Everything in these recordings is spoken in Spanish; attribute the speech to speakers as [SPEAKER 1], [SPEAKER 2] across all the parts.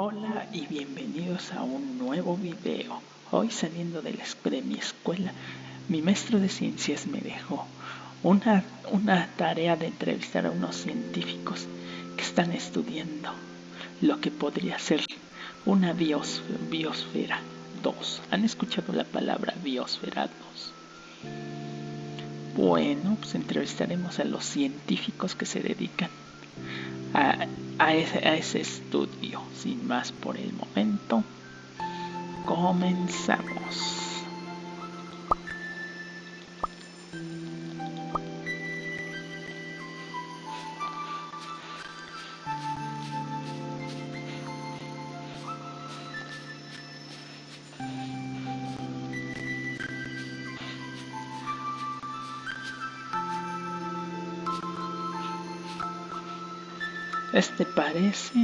[SPEAKER 1] Hola y bienvenidos a un nuevo video. Hoy saliendo de, de mi escuela, mi maestro de ciencias me dejó una, tarea de entrevistar a unos científicos que están estudiando lo que podría ser una bios, biosfera 2. ¿Han escuchado la palabra biosfera 2? Bueno, pues entrevistaremos a los científicos que se dedican a, ese, estudio. Sin más por el momento, comenzamos. Este parece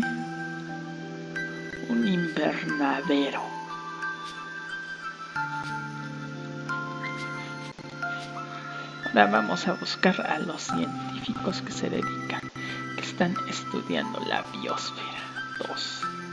[SPEAKER 1] un invernadero. Ahora vamos a buscar a los científicos que se dedican, que están estudiando la biosfera 2.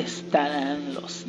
[SPEAKER 1] ¿Dónde estarán los?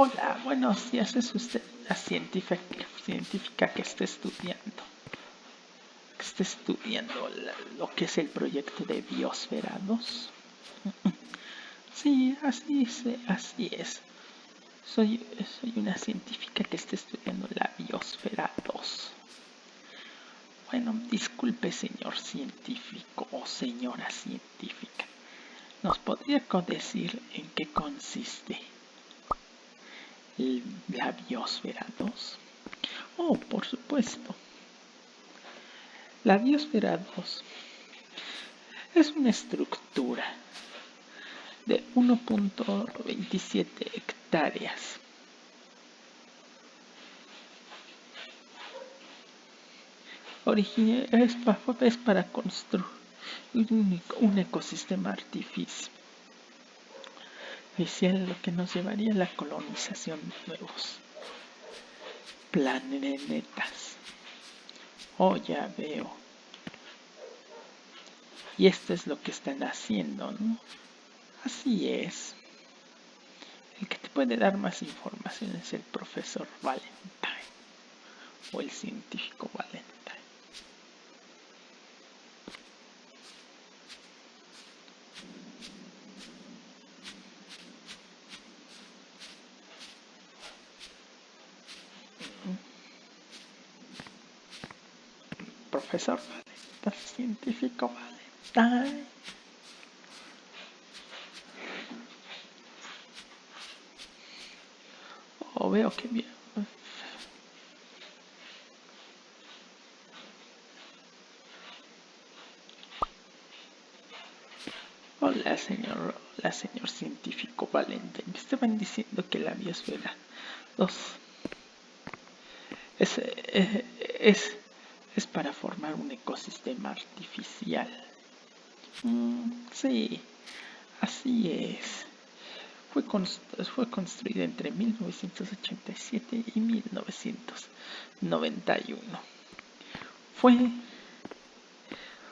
[SPEAKER 1] Hola, buenos días. ¿Es usted la científica, científica que está estudiando? Que está estudiando lo que es el proyecto de Biosfera 2. Sí, así es, así es. Soy, soy una científica que está estudiando la Biosfera 2. Bueno, disculpe señor científico o señora científica. ¿Nos podría decir en qué consiste? La biosfera 2? Oh, por supuesto. La biosfera 2 es una estructura de 1.27 hectáreas. Es para, es para construir un ecosistema artificial lo que nos llevaría a la colonización de nuevos planetas. Oh, ya veo. Y esto es lo que están haciendo, ¿no? Así es. El que te puede dar más información es el profesor Valentine o el científico Valentine. Profesor científico Valentine. Oh, veo que bien. Hola, señor, hola, señor científico Valentine. Me estaban diciendo que la biosfera 2 es, es, es es para formar un ecosistema artificial. Mm, sí, así es. Fue, construida entre 1987 y 1991. Fue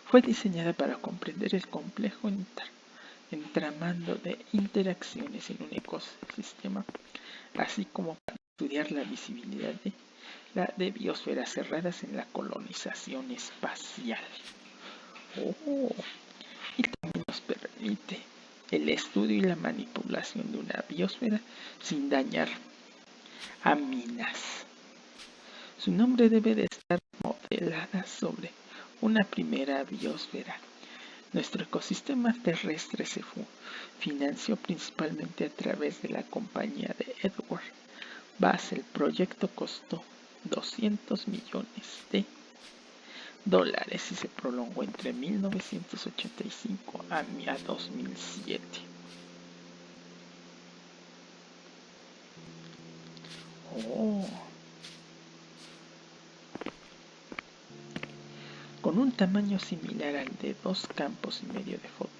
[SPEAKER 1] fue diseñada para comprender el complejo entramando de interacciones en un ecosistema, así como para estudiar la visibilidad de, la, de biosferas cerradas en la colonización espacial. Oh, y también nos permite el estudio y la manipulación de una biosfera sin dañar a minas. Su nombre debe de estar modelada sobre una primera biosfera. Nuestro ecosistema terrestre se financió principalmente a través de la compañía de Edward Bass. El proyecto costó 200 millones de dólares y se prolongó entre 1985 a 2007. Oh. Con un tamaño similar al de dos campos y medio de fútbol,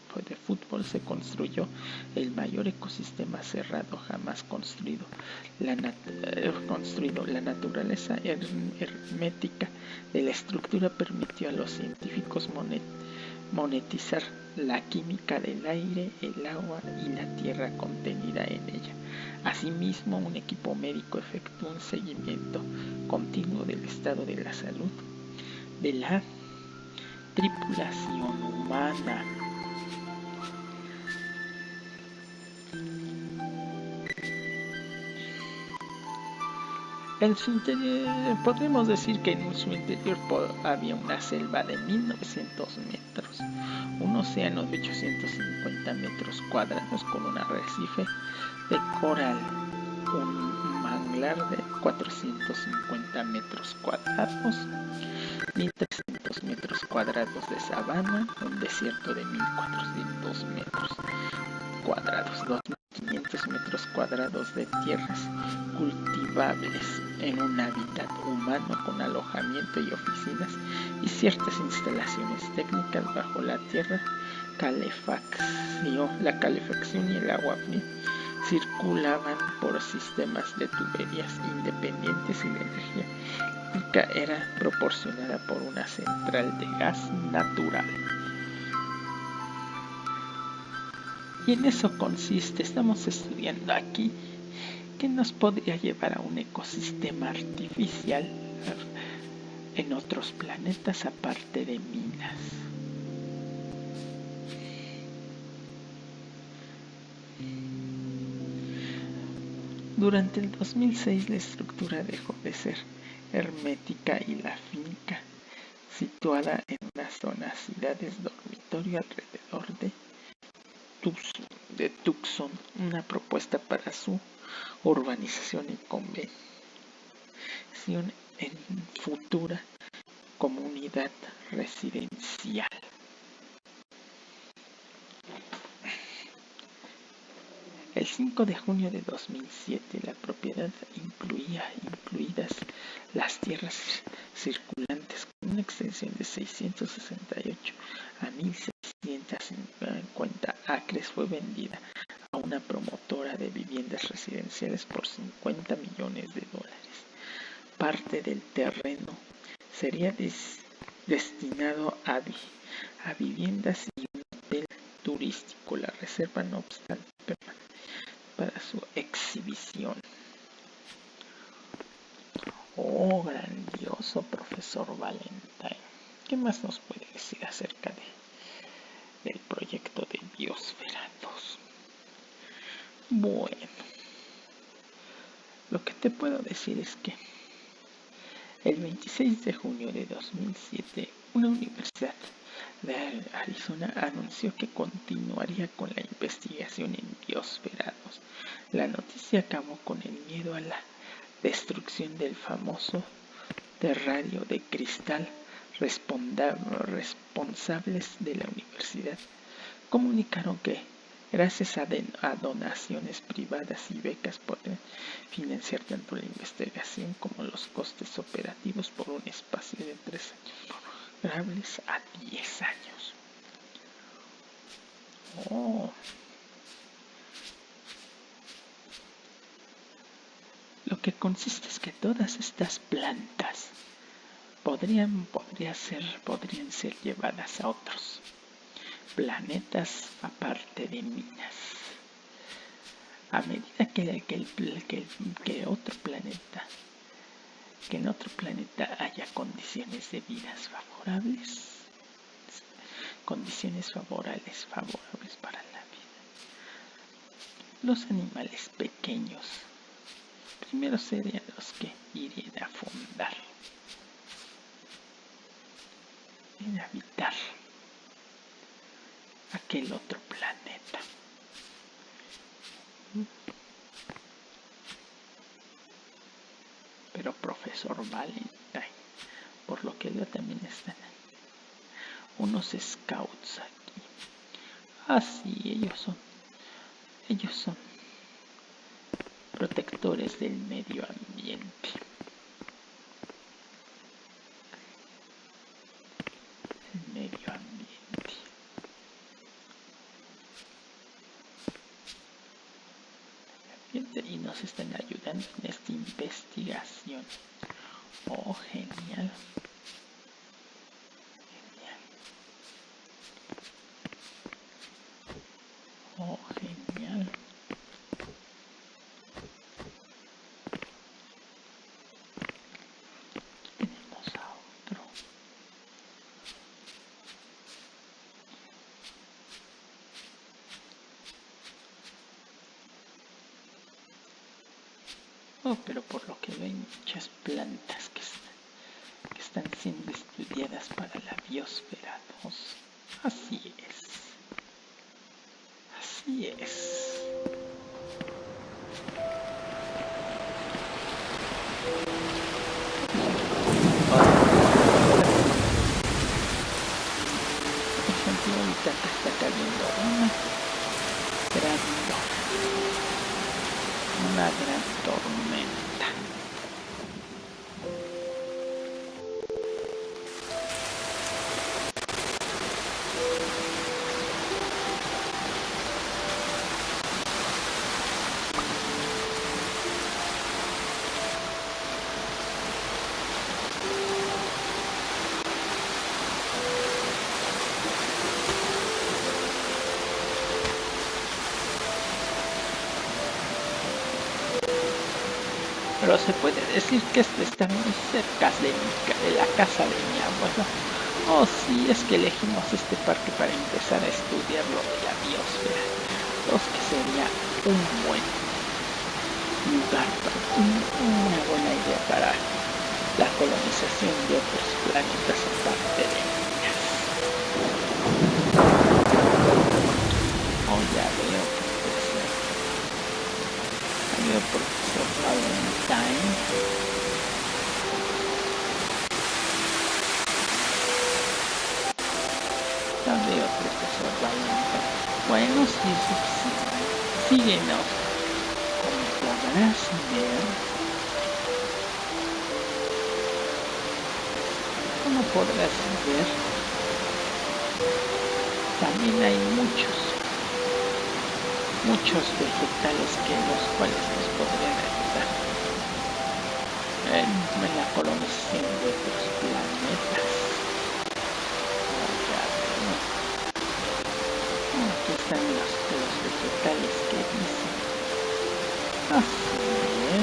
[SPEAKER 1] se construyó el mayor ecosistema cerrado jamás construido. La, eh, construido. la naturaleza hermética de la estructura permitió a los científicos monetizar la química del aire, el agua y la tierra contenida en ella. Asimismo, un equipo médico efectuó un seguimiento continuo del estado de la salud de la tripulación humana. En su interior, podemos decir que en su interior había una selva de 1900 metros, un océano de 850 metros cuadrados con un arrecife de coral, un manglar de 450 metros cuadrados, 1300 metros cuadrados de sabana, un desierto de 1400 metros cuadrados, 2500 metros cuadrados de tierras cultivables en un hábitat humano con alojamiento y oficinas y ciertas instalaciones técnicas bajo la tierra, calefacción, la calefacción y el agua fría circulaban por sistemas de tuberías independientes y la energía era proporcionada por una central de gas natural. Y en eso consiste, estamos estudiando aquí que nos podría llevar a un ecosistema artificial en otros planetas aparte de minas. Durante el 2006 la estructura dejó de ser hermética y la finca, situada en una zona ciudades dormitorio alrededor de de Tucson, una propuesta para su urbanización y convención en futura comunidad residencial. El 5 de junio de 2007 la propiedad incluía incluidas las tierras circulantes con una extensión de 668 a 1650 acres fue vendida a una promotora de viviendas residenciales por 50 millones de dólares. Parte del terreno sería destinado a, viviendas y un hotel turístico. La reserva, no obstante, para su exhibición. Oh, grandioso profesor Valentine. ¿Qué más nos puede decir acerca proyecto de Biosfera 2? Bueno, lo que te puedo decir es que el 26 de junio de 2007, una universidad de Arizona anunció que continuaría con la investigación en Biosfera 2. La noticia acabó con el miedo a la destrucción del famoso terrario de cristal responsables de la universidad comunicaron que gracias a, donaciones privadas y becas podrán financiar tanto la investigación como los costes operativos por un espacio de tres años a 10 años. Oh. Lo que consiste es que todas estas plantas podrían, podría ser, podrían ser llevadas a otros planetas aparte de Minas. A medida que, que, que otro planeta, que en otro planeta haya condiciones de vidas favorables, condiciones favorables, favorables para la vida. Los animales pequeños primero serían los que irían a fundar, en habitar aquel otro planeta. Pero profesor Valentine, por lo que veo también están unos scouts aquí. Ah, ellos son. Ellos son protectores del medio ambiente. El medio ambiente. Y nos están ayudando en esta investigación. Oh, genial. Oh, pero por lo que veo hay muchas plantas que, están siendo estudiadas para la biosfera 2. Así es. Así es. Está cayendo una gran tormenta. Pero se puede decir que este está muy cerca de, de la casa de mi abuelo. Oh, sí, es que elegimos este parque para empezar a estudiar lo de la biosfera. Creo que sería un buen lugar, una buena idea para la colonización de otros planetas aparte de ellas. Oh, ya veo, profesor. Ya Valentine. Ya veo, profesor Valentine. Bueno, sí, síguenos. Como podrás ver, como podrás ver, también hay muchos muchos vegetales que los cuales nos podrían ayudar en, la colonización de otros planetas. Aquí están los, los vegetales que dicen. Así es.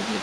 [SPEAKER 1] другие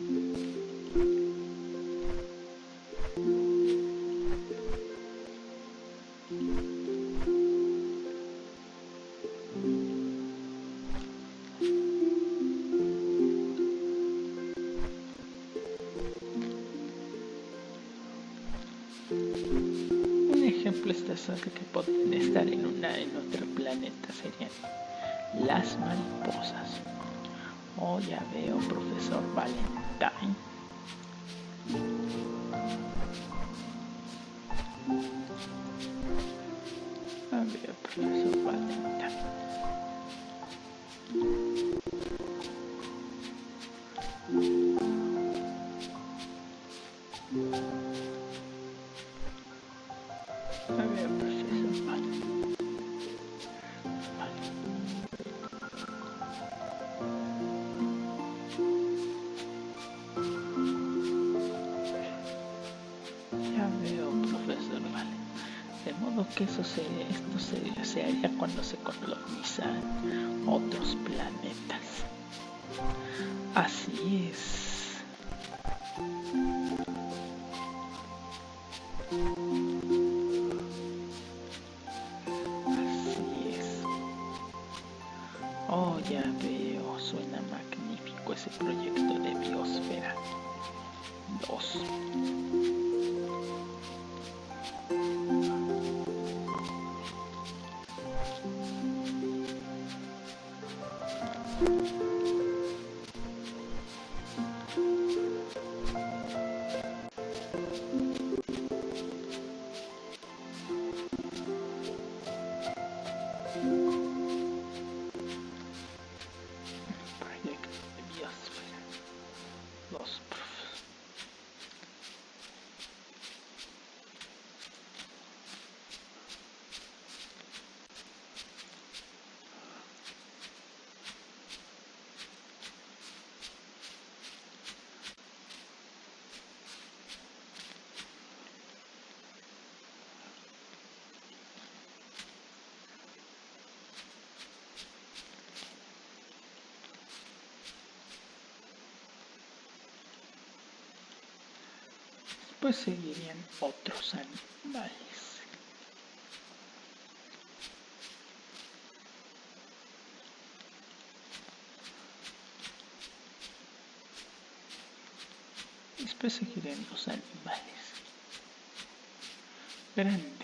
[SPEAKER 1] Un ejemplo estas que pueden estar en una en otro planeta serían las mariposas. Oh, ya veo, profesor Valentine. Ya Después seguirían otros animales. Después seguirían los animales. Grandes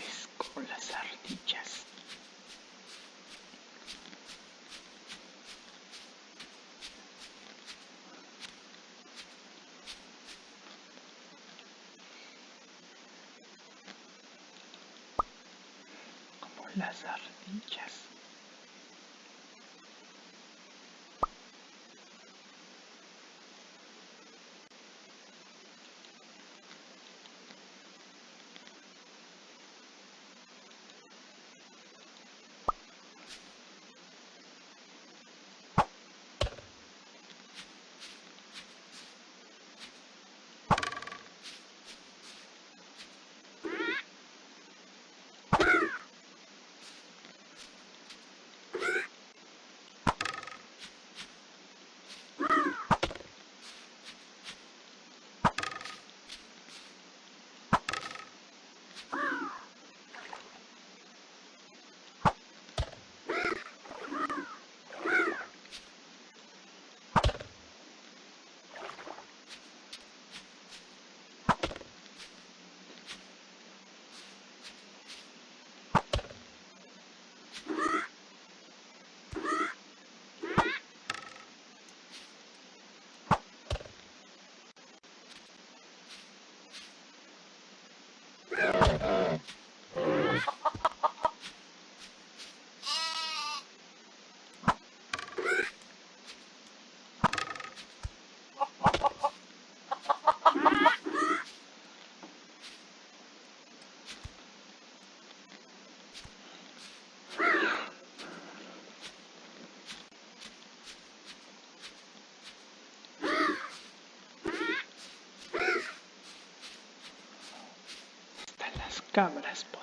[SPEAKER 1] Hasta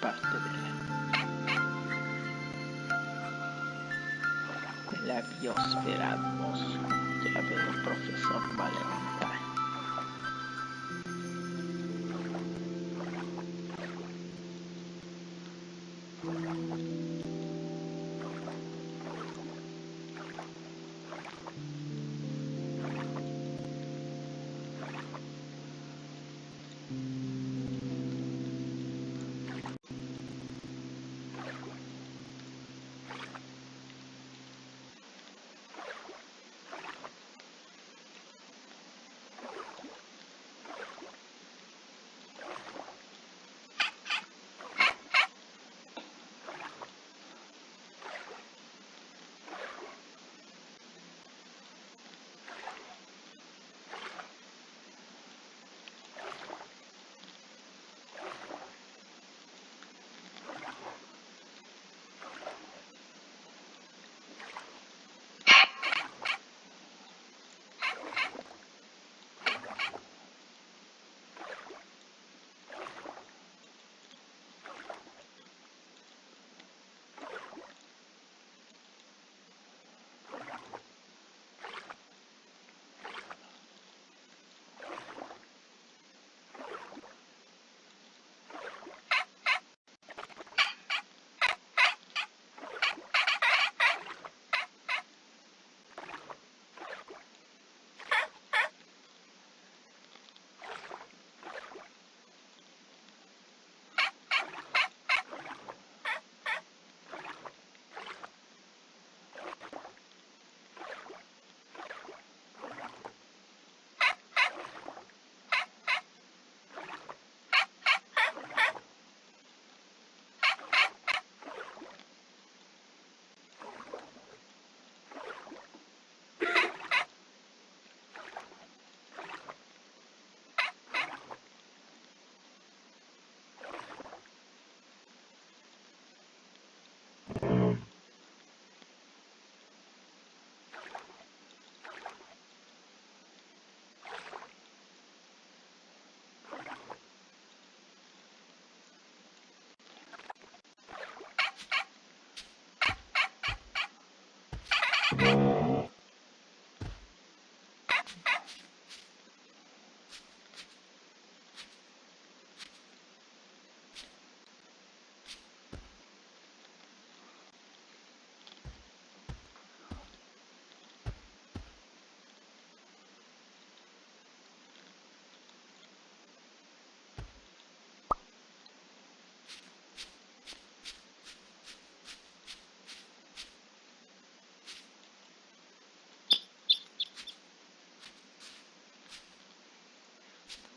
[SPEAKER 1] parte de la, de la biosfera atmósfera, ya veo profesor Valentín.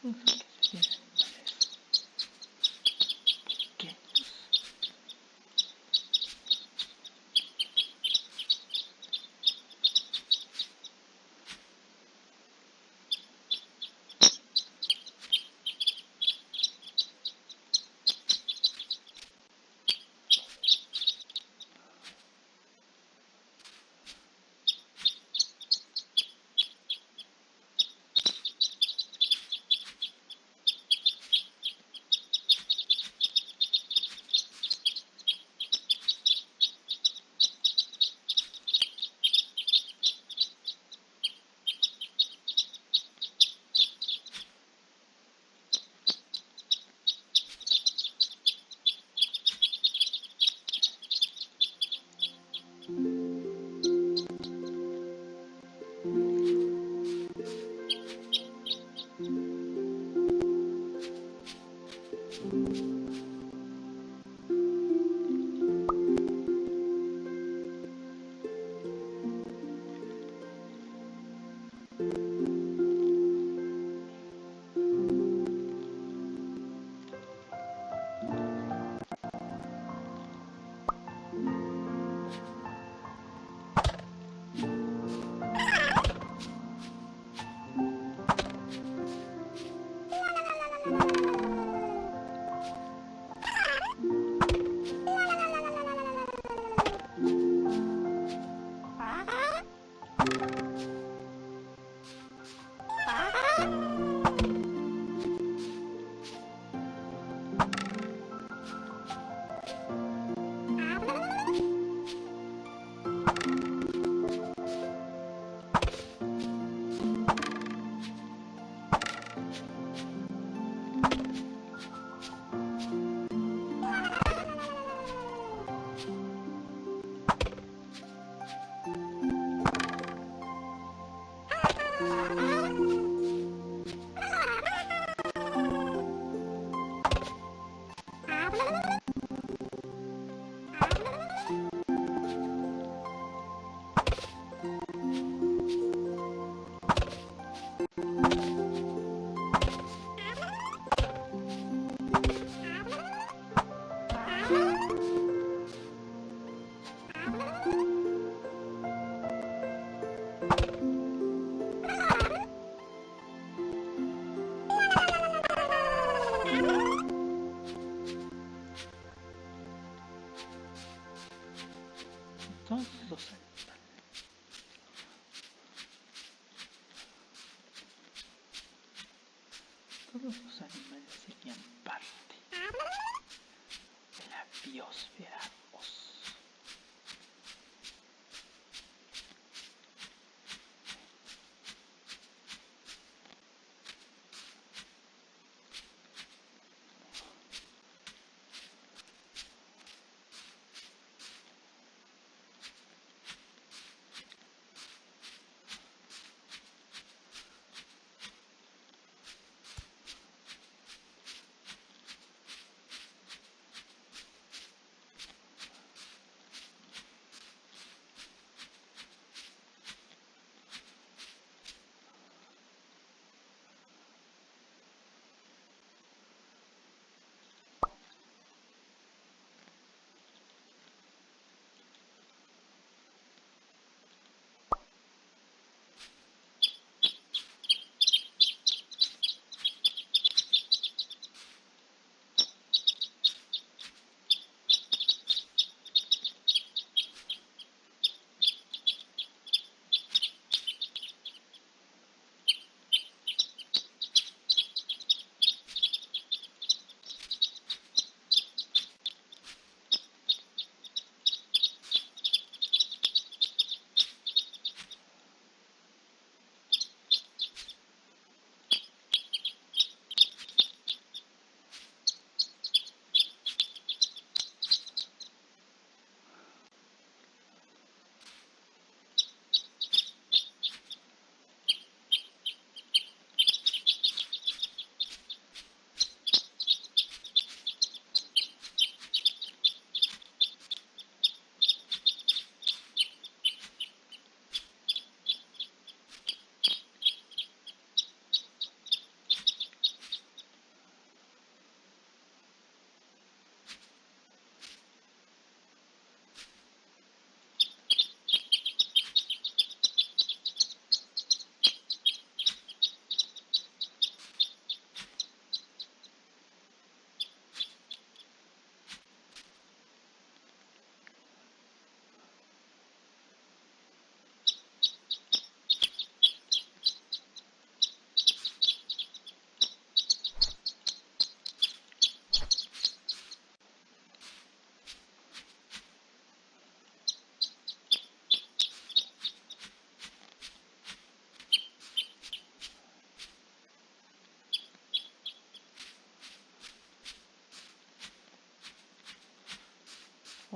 [SPEAKER 1] Mm-hmm.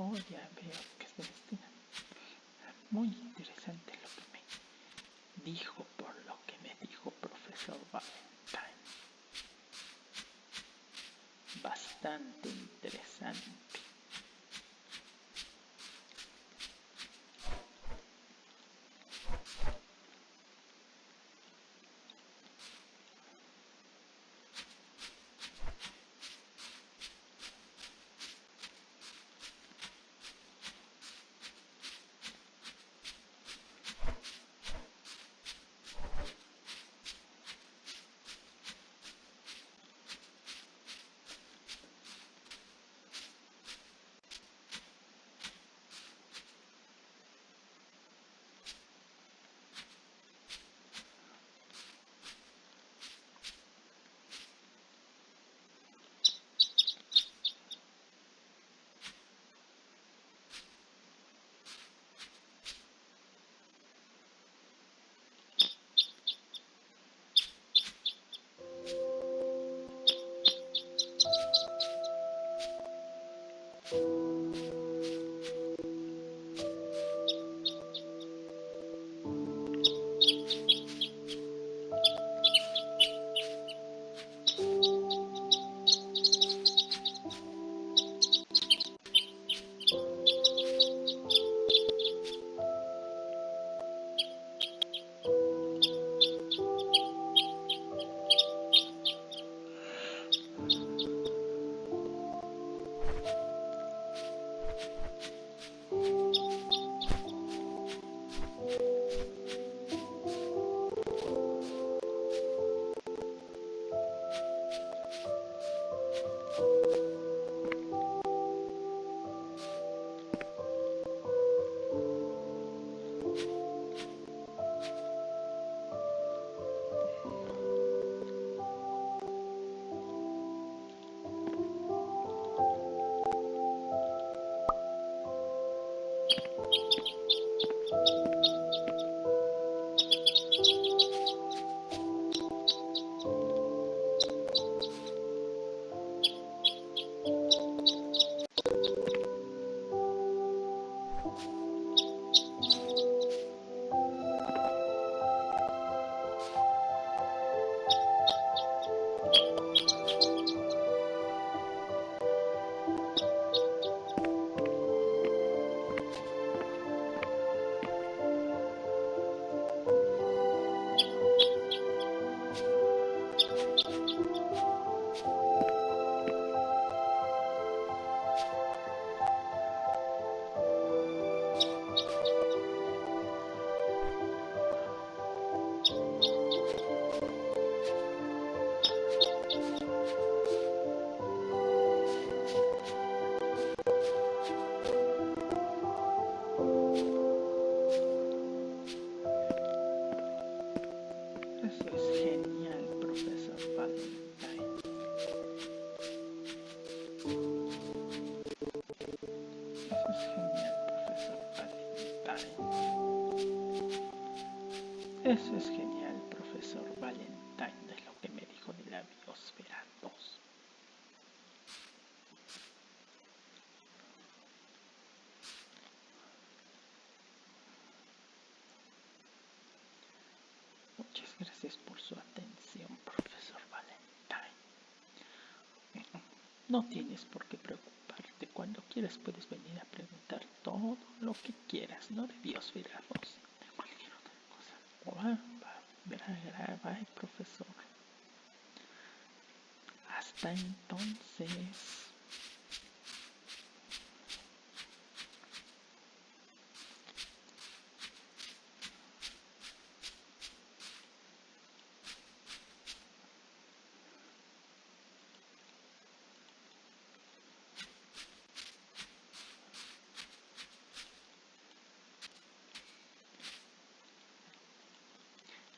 [SPEAKER 1] Oh, ya veo que se destina. Muy interesante lo que me dijo por lo que me dijo profesor Valentine. Bastante interesante. Thank you. Gracias por su atención, profesor Valentine. No tienes por qué preocuparte. Cuando quieras puedes venir a preguntar todo lo que quieras, no de biosfera 2, de cualquier otra cosa. Bye, profesor. Hasta entonces.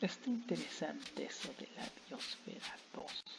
[SPEAKER 1] Está interesante eso de la biosfera 2.